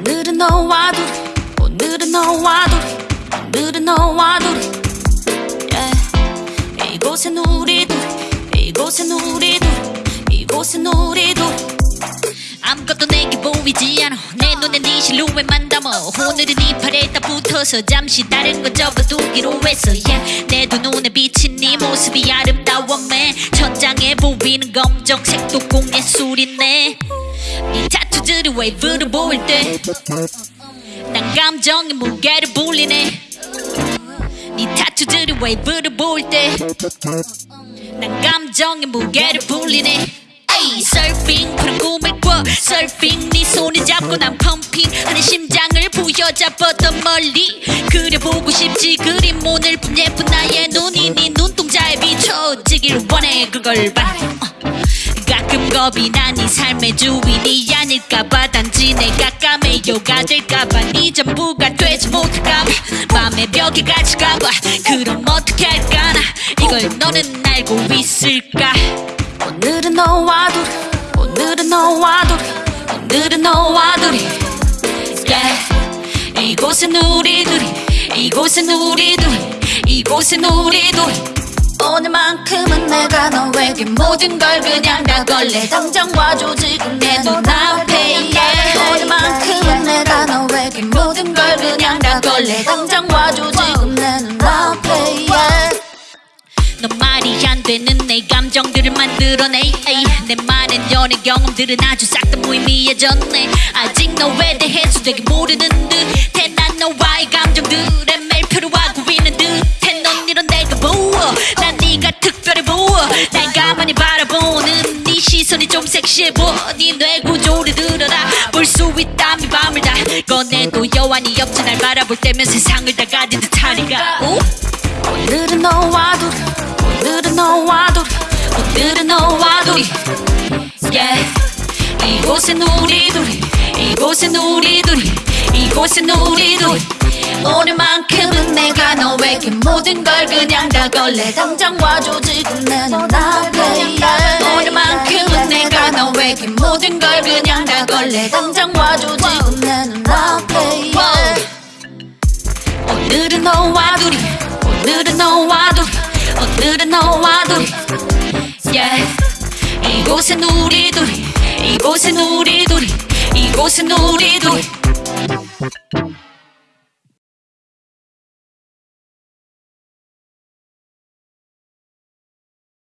오늘은 너와 둘이 오늘은 너와 둘이 오늘은 너와 둘이 yeah. 이곳엔 우리 둘이 이곳엔 우리 둘이 이곳엔 우리 둘이 아무것도 내게 보이지 않아. 내 눈에 네 실루엣만 담아. 오늘은 이 팔에 딱 붙어서 잠시 다른 거 접어두기로 했어. Yeah. 내 두 눈에 비친 네 모습이 아름다워 man 천장에 보이는 검정색도 공예술이네. 네 타투들이 웨이브로 보일 때? 난 감정의 무게를 불리네. 네 타투들이 웨이브로 보일 때? 난 감정의 무게를 불리네. 에이 서핑 푸른 꿈을 꿔. 서핑 네 손을 잡고 난 pumping 하는 심장을 부여잡았던 멀리. 그려보고 싶지 그림 오늘 품 예쁜 나의 눈이 네 눈동자에 비춰지길 원해. 그걸 바래 어. 가끔 겁이 나네 삶의 주인이 아닐까봐 단지 내가 까매요가 될까봐 네 전부가 되지 못할까봐 맘의 벽에 갇힐까봐. 그럼 어떻게 할까 나? 이걸 너는 알고 있을까? 오늘은 너와 둘이 오늘은 너와 둘이 오늘은 너와 둘이. Yeah. 이곳은 우리 둘이 이곳은 우리 둘이 이곳은 우리 둘이 오늘만큼은 내가 너에게 모든 걸 그냥 다 걸래. 당장 와줘 지금 내 눈앞에 yeah. 오늘만큼은 내가 너에게 모든 걸 그냥 다 걸래. 당장 와줘 지금 내 눈앞에 yeah. 넌 말이 안 되는 내 감정들을 만들어내. 에이, 내 많은 연애 경험들은 아주 싹 다 무의미해졌네. 아직 너에 대해서 되게 모르는 듯해 난 너와의 감정들에 좀 섹시해 보여 네뇌 구조를 들어라 볼 수 있다면 밤을 다 꺼내도 여한이 없지 날 바라볼 때면 세상을 다 가진 듯하니까. 오? 오늘은 너와 둘이 오늘은 너와 둘이 오늘은 너와 둘이. Yeah. 이곳은 우리 둘이 이곳은 우리 둘이 이곳은 우리 둘이. 오늘만큼은 내가 너에게 모든 걸 그냥 다 걸래. 당장 와줘 지금 내 눈앞에 너에게 모든 걸 그냥 다 걸래 당장 와줘 지금 내 눈앞에 yeah. 오늘은 너와 둘이 오늘은 너와 둘이 오늘은 너와 둘이 yeah. 이곳은 우리 둘이 이곳은 우리 둘이 이곳은 우리 둘이